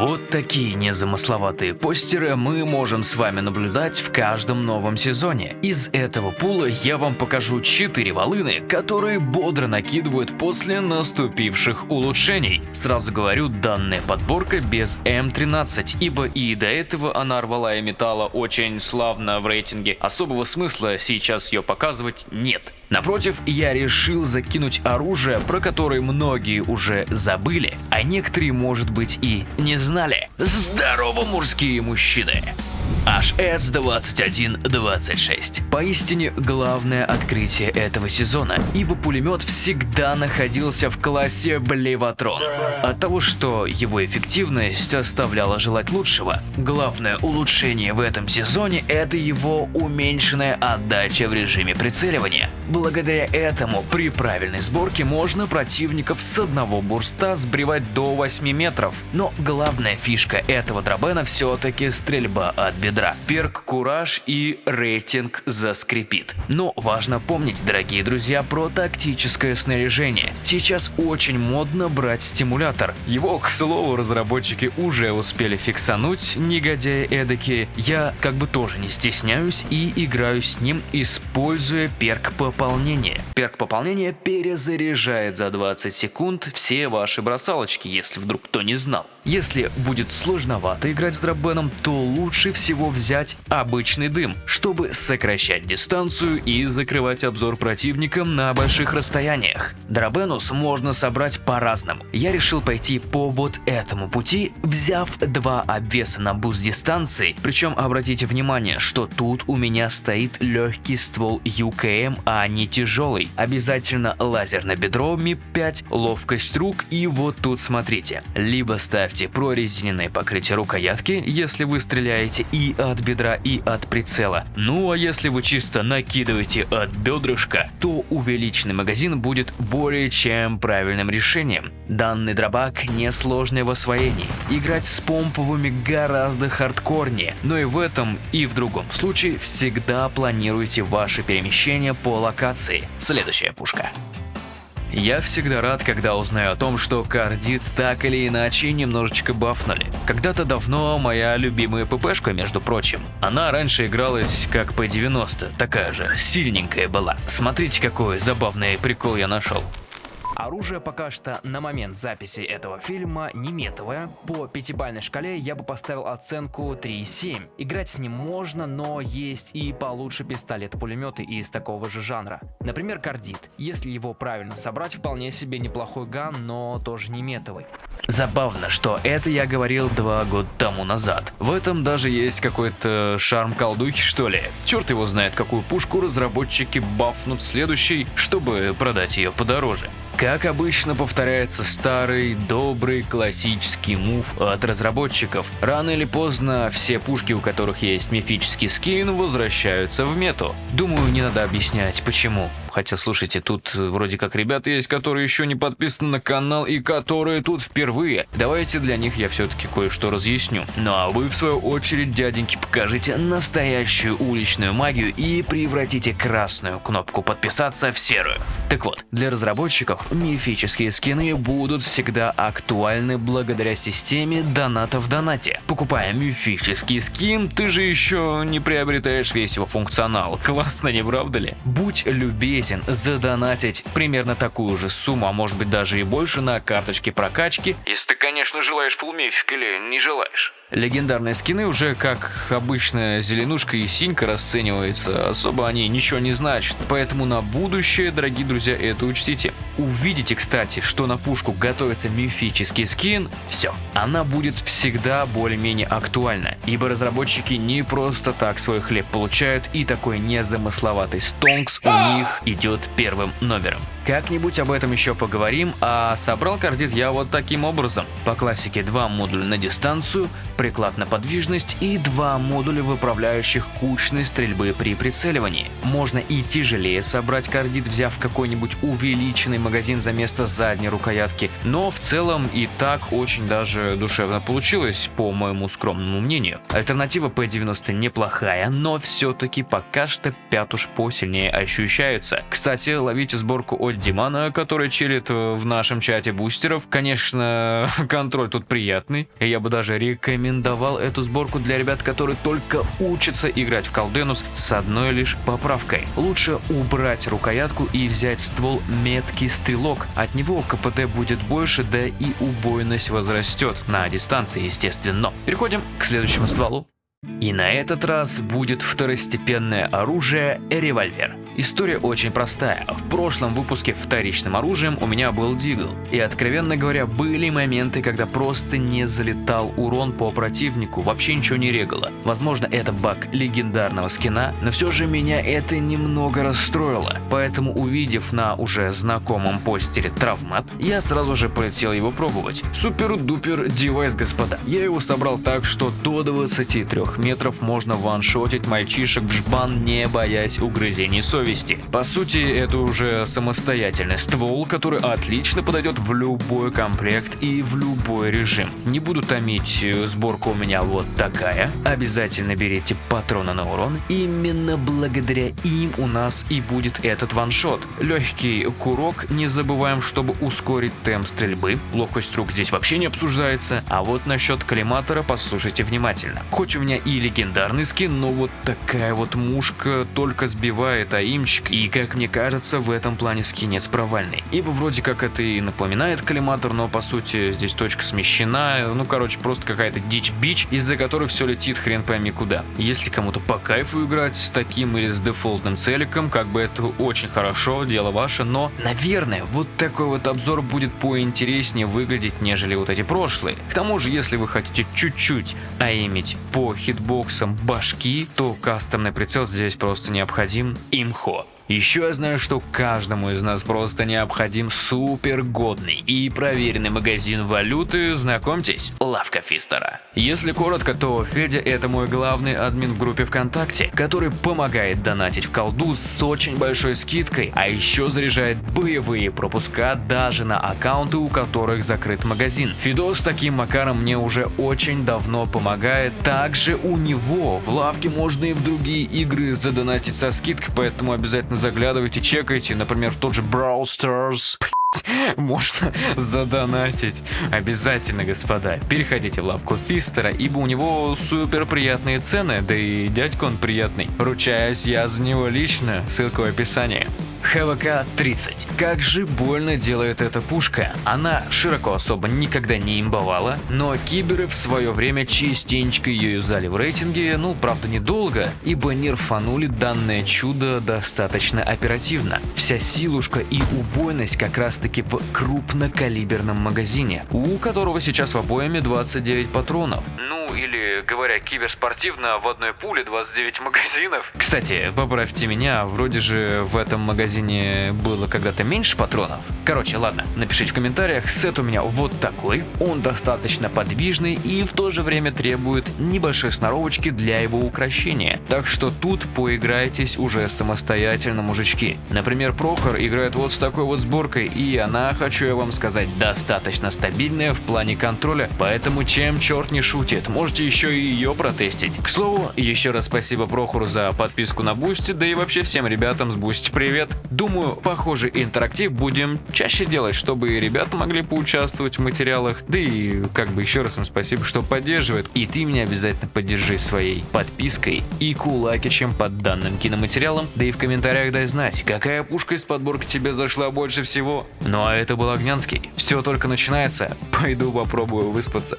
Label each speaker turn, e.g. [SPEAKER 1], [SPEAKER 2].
[SPEAKER 1] Вот такие незамысловатые постеры мы можем с вами наблюдать в каждом новом сезоне. Из этого пула я вам покажу 4 волыны, которые бодро накидывают после наступивших улучшений. Сразу говорю, данная подборка без М13, ибо и до этого она рвала и металла очень славно в рейтинге. Особого смысла сейчас ее показывать нет. Напротив, я решил закинуть оружие, про которое многие уже забыли, а некоторые, может быть, и не знали. Здорово, мужские мужчины! HS-2126. Поистине главное открытие этого сезона, ибо пулемет всегда находился в классе Блеватрон. От того, что его эффективность оставляла желать лучшего, главное улучшение в этом сезоне это его уменьшенная отдача в режиме прицеливания. Благодаря этому при правильной сборке можно противников с одного бурста сбривать до 8 метров. Но главная фишка этого дробена все-таки стрельба от бедра. Перк Кураж и рейтинг заскрипит. Но важно помнить, дорогие друзья, про тактическое снаряжение. Сейчас очень модно брать стимулятор. Его, к слову, разработчики уже успели фиксануть, негодяи эдакие. Я как бы тоже не стесняюсь и играю с ним, используя перк пополнения. Перк пополнения перезаряжает за 20 секунд все ваши бросалочки, если вдруг кто не знал. Если будет сложновато играть с дробеном, то лучше всего взять обычный дым, чтобы сокращать дистанцию и закрывать обзор противникам на больших расстояниях. Дробенус можно собрать по-разному. Я решил пойти по вот этому пути, взяв два обвеса на буст дистанции, причем обратите внимание, что тут у меня стоит легкий ствол UKM, а не тяжелый. Обязательно лазер на бедро МИП-5, ловкость рук и вот тут смотрите, либо ставь Ставьте прорезиненное покрытие рукоятки, если вы стреляете и от бедра, и от прицела. Ну а если вы чисто накидываете от бедрышка, то увеличенный магазин будет более чем правильным решением. Данный дробак несложный в освоении. Играть с помповыми гораздо хардкорнее, но и в этом и в другом случае всегда планируйте ваши перемещения по локации. Следующая пушка. Я всегда рад, когда узнаю о том, что кардит так или иначе немножечко бафнули. Когда-то давно моя любимая ППшка, между прочим. Она раньше игралась как P90, такая же, сильненькая была. Смотрите, какой забавный прикол я нашел. Оружие пока что на момент записи этого фильма не метовое. По пятибалльной шкале я бы поставил оценку 3,7. Играть с ним можно, но есть и получше пистолеты-пулеметы из такого же жанра. Например, кардит. Если его правильно собрать, вполне себе неплохой ган, но тоже не метовый. Забавно, что это я говорил два года тому назад. В этом даже есть какой-то шарм колдухи, что ли. Черт его знает, какую пушку разработчики бафнут следующий, чтобы продать ее подороже. Как обычно повторяется старый, добрый, классический мув от разработчиков. Рано или поздно все пушки, у которых есть мифический скин, возвращаются в мету. Думаю, не надо объяснять, почему. Хотя, слушайте, тут вроде как ребята есть, которые еще не подписаны на канал и которые тут впервые. Давайте для них я все-таки кое-что разъясню. Ну а вы, в свою очередь, дяденьки, покажите настоящую уличную магию и превратите красную кнопку подписаться в серую. Так вот, для разработчиков мифические скины будут всегда актуальны благодаря системе доната в донате. Покупая мифический скин, ты же еще не приобретаешь весь его функционал. Классно, не правда ли? Будь любезен согласен задонатить примерно такую же сумму, а может быть даже и больше на карточке прокачки, если ты, конечно, желаешь фулмифик или не желаешь. Легендарные скины уже, как обычно, зеленушка и синька расценивается, особо они ничего не значат, поэтому на будущее, дорогие друзья, это учтите. Увидите, кстати, что на пушку готовится мифический скин, все, она будет всегда более-менее актуальна, ибо разработчики не просто так свой хлеб получают, и такой незамысловатый стонкс у них идет первым номером. Как-нибудь об этом еще поговорим, а собрал кардит я вот таким образом. По классике два модуля на дистанцию, приклад на подвижность и два модуля, выправляющих кучной стрельбы при прицеливании. Можно и тяжелее собрать кардит, взяв какой-нибудь увеличенный магазин за место задней рукоятки, но в целом и так очень даже душевно получилось, по моему скромному мнению. Альтернатива P90 неплохая, но все-таки пока что пятуш посильнее ощущаются. Кстати, ловите сборку Димана, который чилит э, в нашем чате бустеров. Конечно, контроль тут приятный. Я бы даже рекомендовал эту сборку для ребят, которые только учатся играть в колденус с одной лишь поправкой. Лучше убрать рукоятку и взять ствол меткий стрелок. От него КПД будет больше, да и убойность возрастет. На дистанции, естественно. Переходим к следующему стволу. И на этот раз будет второстепенное оружие – револьвер. История очень простая. В прошлом выпуске вторичным оружием у меня был Дигл. И откровенно говоря, были моменты, когда просто не залетал урон по противнику, вообще ничего не регало. Возможно, это баг легендарного скина, но все же меня это немного расстроило. Поэтому, увидев на уже знакомом постере травмат, я сразу же полетел его пробовать. Супер-дупер девайс, господа. Я его собрал так, что до 23 метров можно ваншотить мальчишек в жбан, не боясь угрызений совести. По сути, это уже самостоятельный ствол, который отлично подойдет в любой комплект и в любой режим. Не буду томить, э, сборка у меня вот такая. Обязательно берите патроны на урон. Именно благодаря им у нас и будет этот ваншот. Легкий курок, не забываем, чтобы ускорить темп стрельбы. Ловкость рук здесь вообще не обсуждается. А вот насчет коллиматора послушайте внимательно. Хоть у меня и легендарный скин, но вот такая вот мушка только сбивает АИ аимчик, и как мне кажется, в этом плане скинец провальный. Ибо вроде как это и напоминает коллиматор, но по сути здесь точка смещена, ну короче, просто какая-то дичь-бич, из-за которой все летит хрен пойми куда. Если кому-то по кайфу играть с таким или с дефолтным целиком, как бы это очень хорошо, дело ваше, но, наверное, вот такой вот обзор будет поинтереснее выглядеть, нежели вот эти прошлые. К тому же, если вы хотите чуть-чуть аимить по хитбоксам башки, то кастомный прицел здесь просто необходим. Имхо. Еще я знаю, что каждому из нас просто необходим супер годный и проверенный магазин валюты, знакомьтесь, Лавка Фистера. Если коротко, то Федя это мой главный админ в группе ВКонтакте, который помогает донатить в колду с очень большой скидкой, а еще заряжает боевые пропуска даже на аккаунты, у которых закрыт магазин. Фидос таким макаром мне уже очень давно помогает, также у него в лавке можно и в другие игры задонатить со скидкой, поэтому обязательно заглядывайте, чекайте, например, в тот же Brawl Stars. можно задонатить. Обязательно, господа, переходите в лавку Фистера, ибо у него супер приятные цены, да и дядька он приятный. Ручаюсь я за него лично, ссылка в описании. ХВК-30. Как же больно делает эта пушка. Она широко особо никогда не имбовала, но киберы в свое время частенько ее юзали в рейтинге, ну правда недолго, ибо нерфанули данное чудо достаточно оперативно. Вся силушка и убойность как раз таки в крупнокалиберном магазине, у которого сейчас в обоими 29 патронов. Ну или, говоря киберспортивно, в одной пуле 29 магазинов. Кстати, поправьте меня, вроде же в этом магазине было когда-то меньше патронов. Короче, ладно, напишите в комментариях, сет у меня вот такой. Он достаточно подвижный и в то же время требует небольшой сноровочки для его украшения. Так что тут поиграйтесь уже самостоятельно, мужички. Например, Прохор играет вот с такой вот сборкой, и она, хочу я вам сказать, достаточно стабильная в плане контроля, поэтому чем черт не шутит, можете еще и ее протестить. К слову, еще раз спасибо Прохору за подписку на Boosty, да и вообще всем ребятам с Boosty привет. Думаю, похожий интерактив будем чаще делать, чтобы и ребята могли поучаствовать в материалах. Да и как бы еще раз им спасибо, что поддерживает. И ты меня обязательно поддержи своей подпиской и кулакичем под данным киноматериалом. Да и в комментариях дай знать, какая пушка из подборки тебе зашла больше всего. Ну а это был Огнянский. Все только начинается. Пойду попробую выспаться.